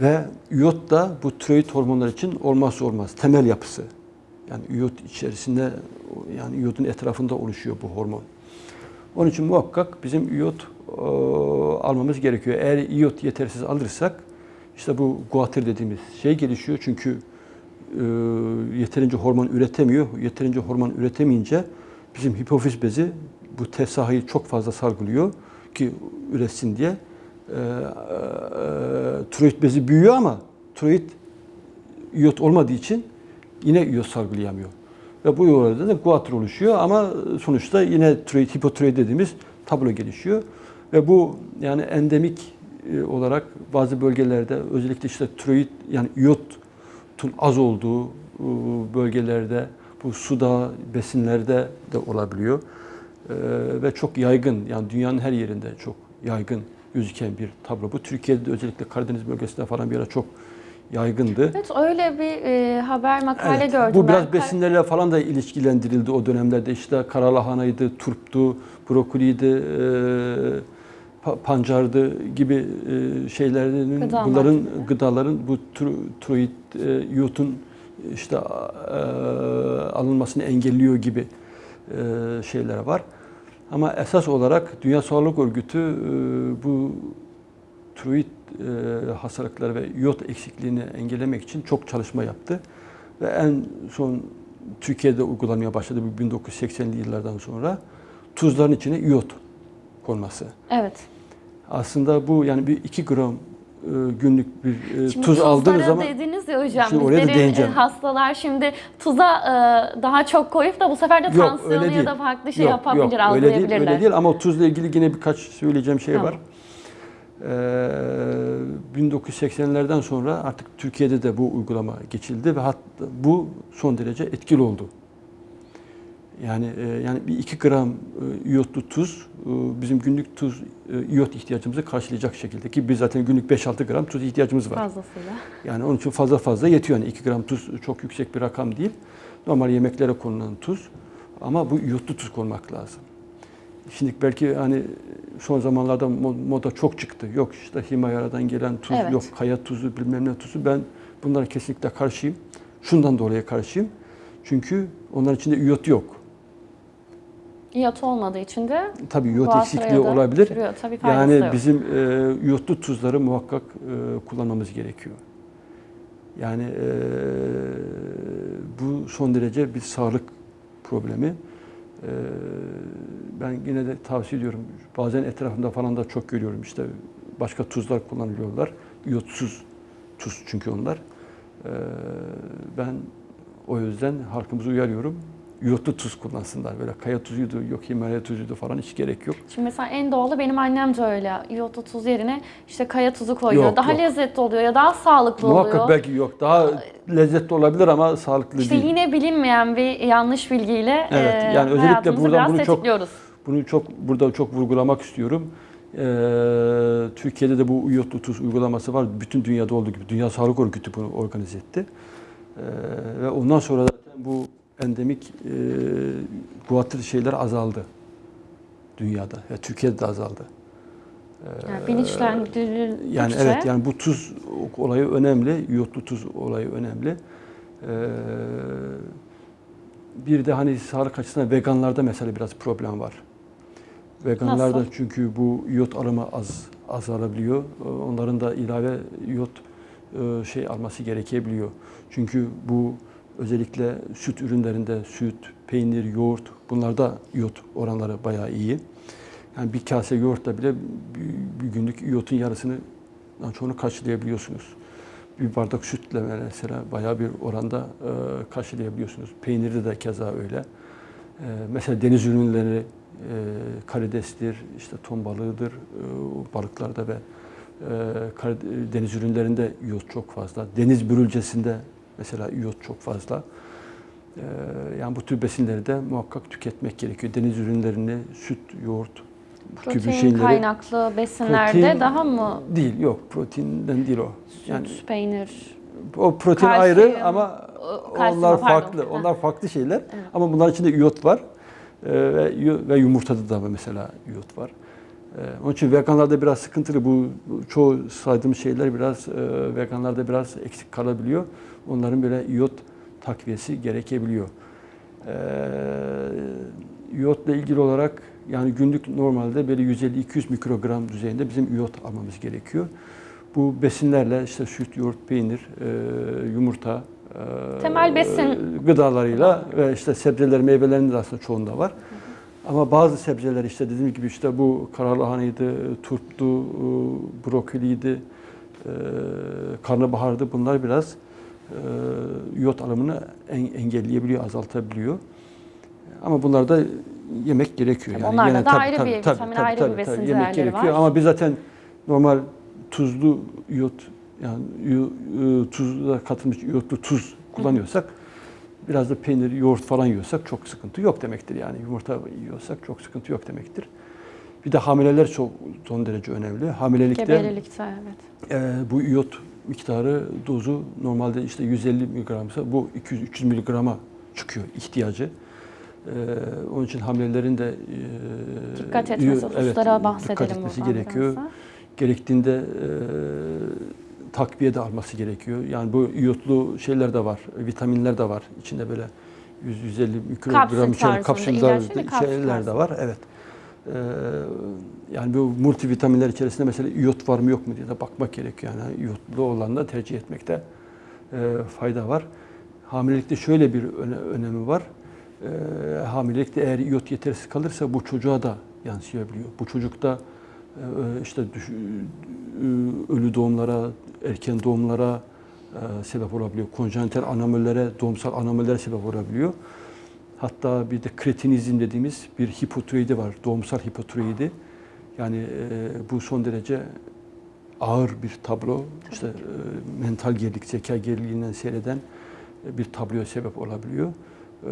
Ve iyot da bu tiroid hormonlar için olmazsa olmaz. Temel yapısı. Yani iyot içerisinde yani iyotun etrafında oluşuyor bu hormon. Onun için muhakkak bizim iyot e, almamız gerekiyor. Eğer iyot yetersiz alırsak işte bu guatr dediğimiz şey gelişiyor. Çünkü e, yeterince hormon üretemiyor. Yeterince hormon üretemeyince bizim hipofiz bezi bu TSH'yı çok fazla salgılıyor ki üretsin diye. E, e, tiroid bezi büyüyor ama tiroid iyot olmadığı için yine iyot salgılayamıyor. Ve bu yollarda da guatr oluşuyor ama sonuçta yine tiroid, hipotiroid dediğimiz tablo gelişiyor. Ve bu yani endemik e, olarak bazı bölgelerde özellikle işte tiroid yani iyotun az olduğu e, bölgelerde bu suda, besinlerde de olabiliyor. E, Ve çok yaygın yani dünyanın her yerinde çok yaygın gözüken bir tablo. Bu Türkiye'de de özellikle Karadeniz bölgesinde falan bir ara çok yaygındı. Evet öyle bir e, haber makale Evet, gördüm. Bu biraz ben. besinlerle falan da ilişkilendirildi o dönemlerde. İşte karalahanaydı, turptu, brokoliydi, e, pa- pancardı gibi e, şeylerin Gıda bunların gıdaların bu tro- e, iyotun işte e, alınmasını engelliyor gibi e, şeyler var. Ama esas olarak Dünya Sağlık Örgütü e, bu tiroid e, hastalıkları ve iot eksikliğini engellemek için çok çalışma yaptı. Ve en son Türkiye'de uygulanmaya başladı bu 1980'li yıllardan sonra tuzların içine iot konması. Evet. Aslında bu yani bir 2 gram günlük bir e, Şimdi tuz aldığınız zaman dediniz ya hocam. Şimdi oraya da değineceğim. e, hastalar şimdi tuza e, daha çok koyup da bu sefer de tansiyonu ya da farklı şey Yok, yapabilir, yok, öyle değil, öyle değil ama tuzla ilgili yine birkaç söyleyeceğim şey Tamam. var. Ee, 1980'lerden sonra artık Türkiye'de de bu uygulama geçildi ve hatta bu son derece etkili oldu. Yani e, yani bir 2 gram e, iyotlu tuz e, e, bizim günlük tuz, e, iot ihtiyacımızı karşılayacak şekilde ki biz zaten günlük 5-6 gram tuz ihtiyacımız var. Fazlasıyla. Yani onun için fazla fazla yetiyor. Yani 2 gram tuz çok yüksek bir rakam değil. Normal yemeklere konulan tuz ama bu iotlu tuz konmak lazım. Şimdi belki hani son zamanlarda moda çok çıktı. Yok işte Himayara'dan gelen tuz, evet. yok kaya tuzu, bilmem ne tuzu. Ben bunlara kesinlikle karşıyım. Şundan dolayı karşıyım. Çünkü onların içinde iot yok. İyot olmadığı için İyot de Tabii Guatra'ya eksikliği olabilir. sürüyor. Tabii Yani yok. bizim e, iyotlu tuzları muhakkak e, kullanmamız gerekiyor. Yani e, bu son derece bir sağlık problemi. E, ben yine de tavsiye ediyorum. Bazen etrafımda falan da çok görüyorum. İşte başka tuzlar kullanılıyorlar. İyotsuz tuz çünkü onlar. E, ben o yüzden halkımızı uyarıyorum. İyotlu tuz kullansınlar. Böyle kaya tuzuydu, yok Himalaya tuzuydu falan hiç gerek yok. Şimdi mesela en doğalı benim annem de öyle. İyotlu tuz yerine işte kaya tuzu koyuyor. Yok, daha yok. lezzetli oluyor ya daha sağlıklı Muhakkak oluyor. belki yok. Daha lezzetli olabilir ama sağlıklı İşte değil. yine bilinmeyen bir yanlış bilgiyle Evet, e, yani özellikle buradan bunu çok-. Bunu çok burada çok vurgulamak istiyorum. Ee, Türkiye'de de bu iyotlu tuz uygulaması var. Bütün dünyada olduğu gibi. Dünya Sağlık Örgütü bunu organize etti. Ee, ve ondan sonra zaten bu endemik e, guatr şeyler azaldı dünyada. ve Türkiye'de de azaldı. Yani bilinçlendirdikçe Yani evet yani bu tuz olayı önemli. İyotlu tuz olayı önemli. Ee, bir de hani sağlık açısından veganlarda mesela biraz problem var. Veganlarda Nasıl? çünkü bu iyot alımı az azalabiliyor. Ee, Onların da ilave iyot e, şey alması gerekebiliyor. Çünkü bu özellikle süt ürünlerinde süt, peynir, yoğurt bunlarda iyot oranları bayağı iyi. Yani bir kase yoğurtla bile bir, günlük iyotun yarısını çoğunu karşılayabiliyorsunuz. Bir bardak sütle mesela bayağı bir oranda e, karşılayabiliyorsunuz. Peynirde de keza öyle. E, mesela deniz ürünleri e, karidestir, işte ton balığıdır, e, balıklarda ve e, deniz ürünlerinde iyot çok fazla. Deniz börülcesinde mesela iyot çok fazla. E, yani bu tür besinleri de muhakkak tüketmek gerekiyor. Deniz ürünlerini, süt, yoğurt, bu gibi protein şeyleri kaynaklı besinlerde Protein daha mı değil yok proteinden değil o. süt, Yani peynir, o protein Kalsiyum, ayrı ama kalsiyum, onlar pardon. farklı. Ha. Onlar farklı şeyler. Ama bunların içinde iyot var. Ee, ve, ve yumurtada da mesela iyot var. Ee, onun için veganlarda biraz sıkıntılı. Bu bu çoğu saydığım şeyler biraz e, veganlarda biraz eksik kalabiliyor. Onların böyle iyot takviyesi gerekebiliyor. Ee, iyotla ilgili olarak yani günlük normalde böyle 150-200 mikrogram düzeyinde bizim iyot almamız gerekiyor. Bu besinlerle işte süt, yoğurt, peynir, e, yumurta, e, Temel besin gıdalarıyla ve işte sebzeler, meyvelerin de aslında çoğunda var. Ama bazı sebzeler işte dediğim gibi işte bu karalahanıydı, turptu, e, brokoliydi, e, karnabahardı bunlar biraz e, iyot alımını en- engelleyebiliyor, azaltabiliyor. Ama bunlar da yemek gerekiyor. Tabii onlarda da ayrı bir vitamin, ayrı bir besin yemek gerekiyor. var. Ama biz zaten normal tuzlu iyot yani e, tuzla katılmış iyotlu tuz kullanıyorsak biraz da peynir, yoğurt falan yiyorsak çok sıkıntı yok demektir. Yani yumurta yiyorsak çok sıkıntı yok demektir. Bir de hamileler çok son derece önemli. Hamilelikte gebelilikte evet. e, bu iyot miktarı dozu normalde işte 150 miligramsa bu 200-300 miligrama çıkıyor ihtiyacı. E, onun için hamilelerin de e, Dikkat etmesi evet, bahsedelim dikkat etmesi gerekiyor. da. Gerektiğinde e, takviye de alması gerekiyor. Yani bu iyotlu şeyler de var, vitaminler de var. İçinde böyle 100-150 mikrogram içeren kapsüller de var. Evet. Ee, yani bu multivitaminler içerisinde mesela iyot var mı yok mu diye de bakmak gerekiyor. Yani iyotlu olanı tercih etmekte e, fayda var. Hamilelikte şöyle bir öne- önemi var. E, hamilelikte eğer iyot yetersiz kalırsa bu çocuğa da yansıyabiliyor. Bu çocukta e, işte düş- e, ölü doğumlara, erken doğumlara e, sebep olabiliyor. Konjenital anomallere, doğumsal anomallere sebep olabiliyor. Hatta bir de kretinizm dediğimiz bir hipotiroidi var. Doğumsal hipotiroidi. Yani e, bu son derece ağır bir tablo. İşte e, mental gerilik, zeka geriliğinden seyreden e, bir tabloya sebep olabiliyor. E,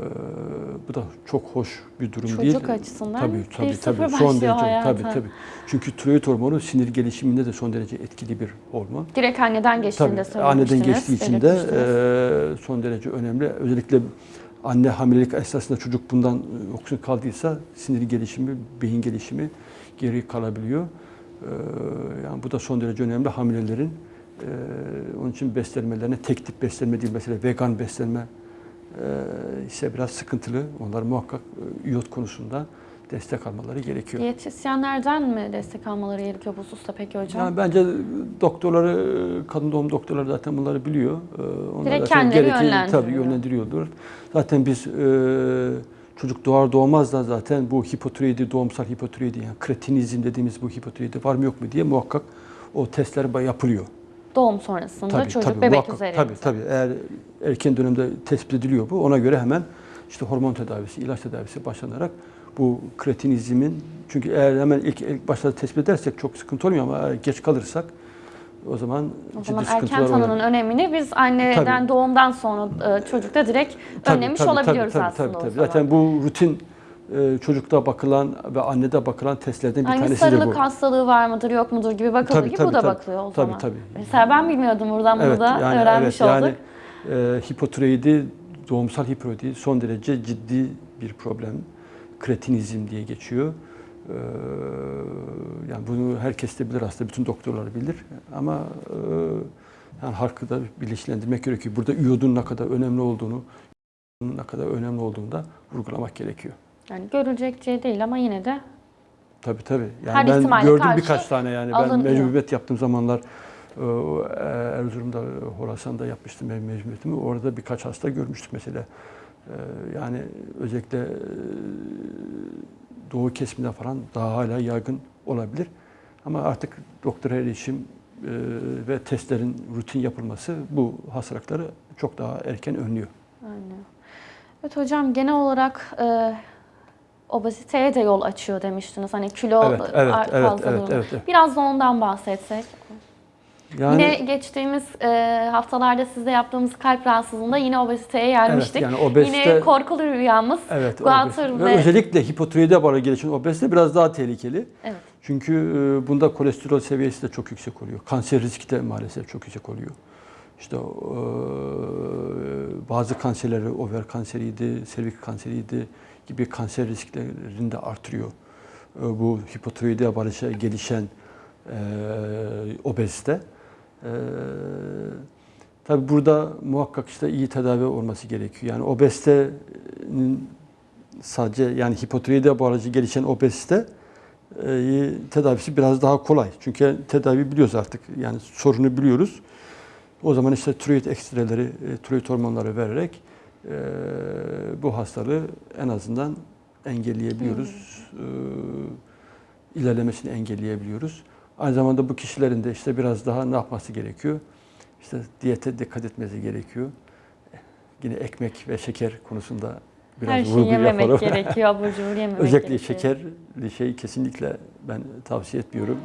bu da çok hoş bir durum Çocuk değil. açısından tabii, tabii, tabii. Son derece, hayata. tabii, tabii. Çünkü tiroid hormonu sinir gelişiminde de son derece etkili bir hormon. Direkt anneden geçtiğinde Tabii, anneden söylemiştiniz. geçtiği için de e, son derece önemli. Özellikle anne hamilelik esnasında çocuk bundan e, yoksun kaldıysa sinir gelişimi, beyin gelişimi geri kalabiliyor. E, yani bu da son derece önemli hamilelerin. e, onun için beslenmelerine tek tip beslenme değil mesela vegan beslenme e, ise biraz sıkıntılı. Onlar muhakkak e, iyot konusunda destek almaları gerekiyor. Diyetisyenlerden mi destek almaları gerekiyor bu hususta peki hocam? Yani bence doktorları, kadın doğum doktorları zaten bunları biliyor. Ee, Onlar Direkt kendileri yönlendiriyor. Tabii yönlendiriyordur. Zaten biz e, çocuk doğar doğmaz da zaten bu hipotiroidi, doğumsal hipotiroidi yani kretinizm dediğimiz bu hipotiroidi var mı yok mu diye muhakkak o testler yapılıyor. Doğum sonrasında Tabii, çocuk tabii, bebek muhakkak, üzerinde. Tabii tabii. Eğer erken dönemde tespit ediliyor bu ona göre hemen işte hormon tedavisi, ilaç tedavisi başlanarak bu kretinizmin çünkü eğer hemen ilk, ilk başta tespit edersek çok sıkıntı olmuyor ama geç kalırsak o zaman O ciddi zaman erken tanının oluyor. önemini biz anneden Tabii. doğumdan sonra e, çocukta direkt Tabii, önlemiş tabii, olabiliyoruz tabii, aslında tabii, o tabii. zaman. Zaten bu rutin e, çocukta bakılan ve annede bakılan testlerden bir Aynı tanesi de bu. sarılık hastalığı var mıdır yok mudur gibi bakıldığı Tabii, gibi tabii, bu da tabii. bakılıyor o Tabii, zaman. tabii. Mesela ben bilmiyordum buradan bunu Evet, da yani öğrenmiş evet, olduk. yani e, hipotiroidi, doğumsal hipotiroidi son derece ciddi bir problem. Kretinizm diye geçiyor. E, yani bunu herkes de bilir aslında, bütün doktorlar bilir. Ama e, yani halkı da bilinçlendirmek gerekiyor. Burada iyodun ne kadar önemli olduğunu, ne kadar önemli olduğunu da vurgulamak gerekiyor. Yani görülecek şey değil ama yine de Tabii tabii. Yani Her ben gördüm birkaç tane yani. Ben mecburiyet yaptığım zamanlar e, Erzurum'da, Horasan'da yapmıştım ben mecburiyetimi. Orada birkaç hasta görmüştük mesela. E, Yani özellikle e, doğu kesiminde falan daha hala yaygın olabilir. Ama artık doktora erişim e, ve testlerin rutin yapılması bu hastalıkları çok daha erken önlüyor. Aynen. Evet hocam genel olarak e, obeziteye de yol açıyor demiştiniz. Hani kilo Evet, evet, fazlalığını. evet, evet, evet. Biraz da ondan bahsetsek. Yani, Yine geçtiğimiz e, haftalarda sizde yaptığımız kalp rahatsızlığında yine obeziteye gelmiştik. yani obezite- Yine korkulu rüyamız. Evet, obez- ve özellikle hipotiroide bağlı gelişen obezite biraz daha tehlikeli. Evet. Çünkü e, bunda kolesterol seviyesi de çok yüksek oluyor. Kanser riski de maalesef çok yüksek oluyor. İşte e, bazı kanserleri, over kanseriydi, serviks kanseriydi gibi kanser risklerini de artırıyor. E, bu hipotiroide bağlı gelişen e, obezite. E, Tabi burada muhakkak işte iyi tedavi olması gerekiyor. Yani obezitenin sadece yani hipotiroide bağlı gelişen obezite e, tedavisi biraz daha kolay. Çünkü tedavi biliyoruz artık. Yani sorunu biliyoruz. O zaman işte tiroid ekstreleri, e, tiroid hormonları vererek e, bu hastalığı en azından engelleyebiliyoruz. E, ilerlemesini engelleyebiliyoruz. Aynı zamanda bu kişilerin de işte biraz daha ne yapması gerekiyor? İşte diyete dikkat etmesi gerekiyor. Yine ekmek ve şeker konusunda biraz Her şeyi yememek gerekiyor, abur cubur yememek Özellikle gerekiyor. şekerli şey kesinlikle ben tavsiye etmiyorum.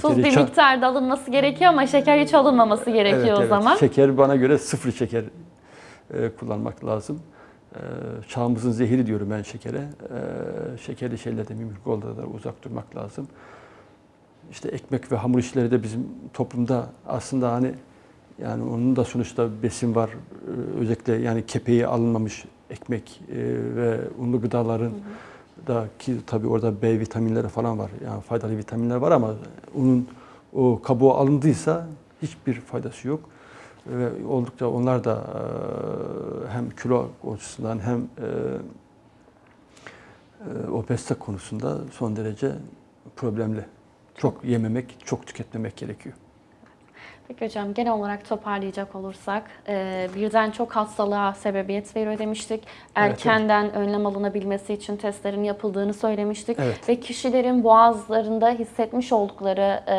Tuz bir miktarda alınması gerekiyor ama şeker hiç alınmaması gerekiyor Evet, o evet. zaman. Şeker bana göre sıfır şeker e, kullanmak lazım. E, çağımızın zehiri diyorum ben şekere. E, şekerli şeylerden mümkün olduğu kadar uzak durmak lazım. İşte ekmek ve hamur işleri de bizim toplumda aslında hani yani onun da sonuçta besin var. E, özellikle yani kepeği alınmamış ekmek e, ve unlu gıdaların da ki tabii orada B vitaminleri falan var. Yani faydalı vitaminler var ama unun o kabuğu alındıysa hiçbir faydası yok. Ve oldukça onlar da e, hem kilo açısından hem e, obezite konusunda son derece problemli. Çok yememek, çok tüketmemek gerekiyor. Peki hocam genel olarak toparlayacak olursak e, birden çok hastalığa sebebiyet veriyor demiştik. Erkenden önlem alınabilmesi için testlerin yapıldığını söylemiştik. Evet. Ve kişilerin boğazlarında hissetmiş oldukları e,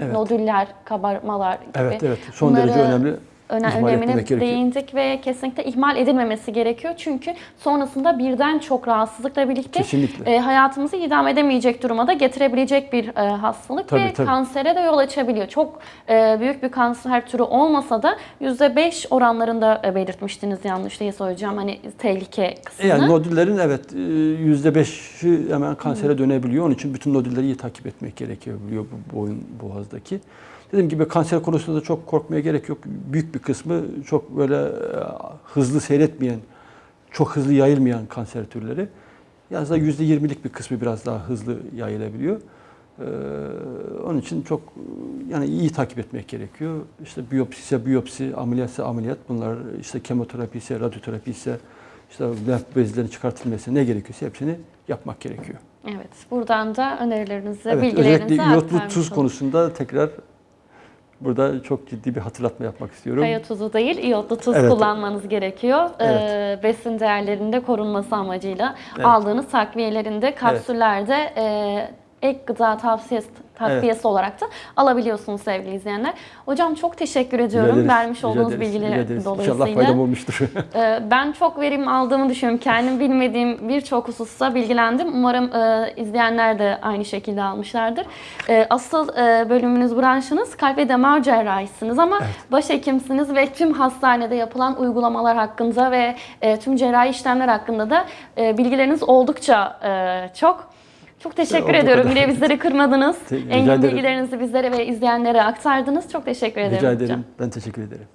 Evet. nodüller, kabarmalar gibi Evet, evet. Son bunları derece önemli. Öne- ihmal önemine değindik ve kesinlikle ihmal edilmemesi gerekiyor. Çünkü sonrasında birden çok rahatsızlıkla birlikte Kesinlikle. e, hayatımızı idame edemeyecek duruma da getirebilecek bir e, hastalık Tabii, ve tabii. kansere de yol açabiliyor. Çok e, büyük bir kanser türü olmasa da %5 oranlarında e, belirtmiştiniz yanlış değil hocam hani tehlike kısmını. Yani nodüllerin evet e, yüzde beşi hemen kansere dönebiliyor. Onun için bütün nodülleri iyi takip etmek gerekiyor biliyor bu boyun boğazdaki. Dediğim gibi kanser konusunda da çok korkmaya gerek yok. Büyük bir kısmı çok böyle e, hızlı seyretmeyen, çok hızlı yayılmayan kanser türleri. Yalnız da yüzde yirmilik bir kısmı biraz daha hızlı yayılabiliyor. Ee, onun için çok yani iyi takip etmek gerekiyor. İşte biyopsi ise biyopsi, ameliyat ise ameliyat. Bunlar işte kemoterapi ise, radyoterapi ise, işte lenf bezlerin çıkartılması ne gerekiyorsa hepsini yapmak gerekiyor. Evet, buradan da önerilerinizi, Evet, bilgilerinizi özellikle iyotlu tuz konusunda tekrar burada çok ciddi bir hatırlatma yapmak istiyorum. Kaya tuzu değil, iyotlu tuz Evet. kullanmanız gerekiyor. Evet. Ee, besin değerlerinde korunması amacıyla Evet. aldığınız takviyelerinde, kapsüllerde e, ek gıda tavsiyesi takviyesi olarak da alabiliyorsunuz sevgili izleyenler. Hocam çok teşekkür Rica ediyorum ederiz, vermiş olduğunuz ederiz, rica bilgiler ederiz. dolayısıyla. İnşallah faydam olmuştur. Ee, Ben çok verim aldığımı düşünüyorum. Kendim bilmediğim birçok hususta bilgilendim. Umarım e, izleyenler de aynı şekilde almışlardır. E, asıl e, bölümünüz, branşınız kalp ve damar cerrahisiniz ama başhekimsiniz ve tüm hastanede yapılan uygulamalar hakkında ve e, tüm cerrahi işlemler hakkında da e, bilgileriniz oldukça e, çok. Çok teşekkür Olduğu ediyorum. Yine bizleri kırmadınız. Te- Engin bilgilerinizi bizlere ve izleyenlere aktardınız. Çok teşekkür ederim Rica hocam. ederim. Ben teşekkür ederim.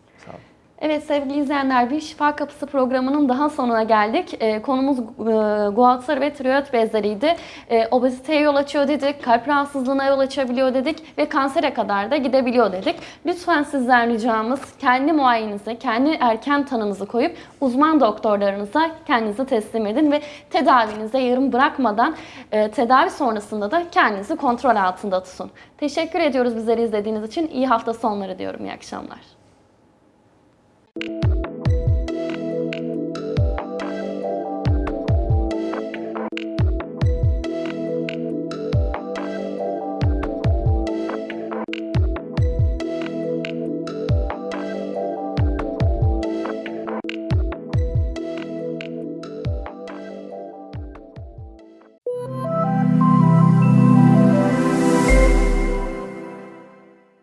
Evet sevgili izleyenler bir Şifa Kapısı programının daha sonuna geldik. Ee, konumuz e, guatr ve tiroid bezleriydi. E, obeziteye yol açıyor dedik, kalp rahatsızlığına yol açabiliyor dedik ve kansere kadar da gidebiliyor dedik. Lütfen sizden ricamız kendi muayenenizi, kendi erken tanınızı koyup uzman doktorlarınıza kendinizi teslim edin ve tedavinize yarım bırakmadan e, tedavi sonrasında da kendinizi kontrol altında tutun. Teşekkür ediyoruz bizleri izlediğiniz için. İyi hafta sonları diyorum. İyi akşamlar. Thank you.